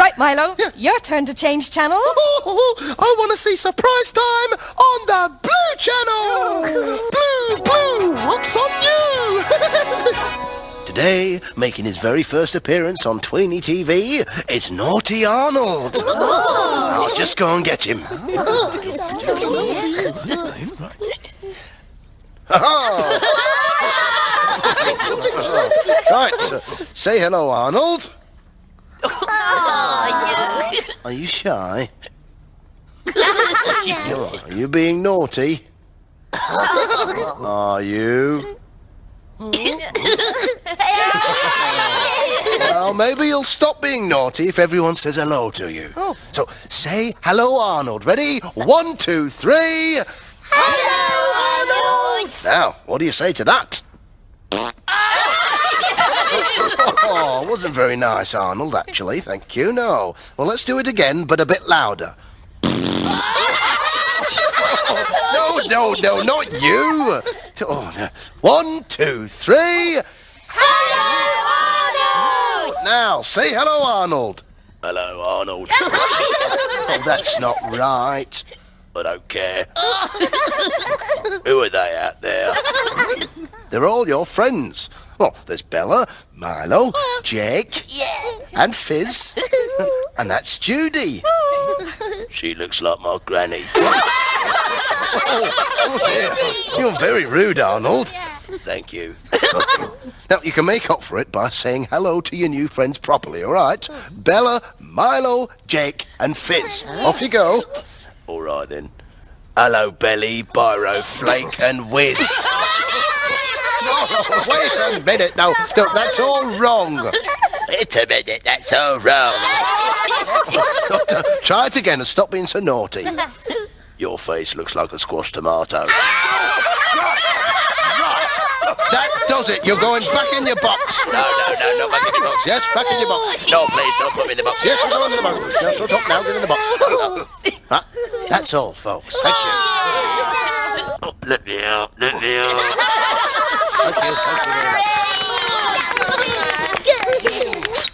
Right, Milo, yeah. your turn to change channels. Oh, I want to see surprise time on the Blue Channel. Oh. blue, blue, what's on you? Today, making his very first appearance on Tweeny TV, it's Naughty Arnold. Oh. I'll just go and get him. right, so say hello, Arnold. Are you shy? Are you being naughty? Are you? well, maybe you'll stop being naughty if everyone says hello to you. Oh. So say hello, Arnold. Ready? One, two, three. Hello, Arnold! Now, what do you say to that? Oh, wasn't very nice, Arnold, actually. Thank you. No. Well, let's do it again, but a bit louder. no, no, no, not you. Oh, no. One, two, three. Hello, Arnold! Now, say hello, Arnold. Hello, Arnold. oh, that's not right. I don't care. Who are they out there? They're all your friends. Well, there's Bella, Milo, oh. Jake, and Fizz. and that's Judy. Oh. she looks like my granny. Oh. You're very rude, Arnold. Thank you. now, you can make up for it by saying hello to your new friends properly, all right? Bella, Milo, Jake, and Fizz. Off you go. All right, then. Hello, Belly, Biro, Flake, and Whiz. no, wait a minute. No, no, that's all wrong. Wait a minute, that's all wrong. Try it again and stop being so naughty. Your face looks like a squashed tomato. That does it. You're going back in your box. No, no, no, no, back in your box. Yes, back in your box. No, please, don't put me in the box. Yes, we're going in the box. Yes, shut up now. Get in the box. Right, That's all, folks. Thank you. Oh, let me out. Let me out.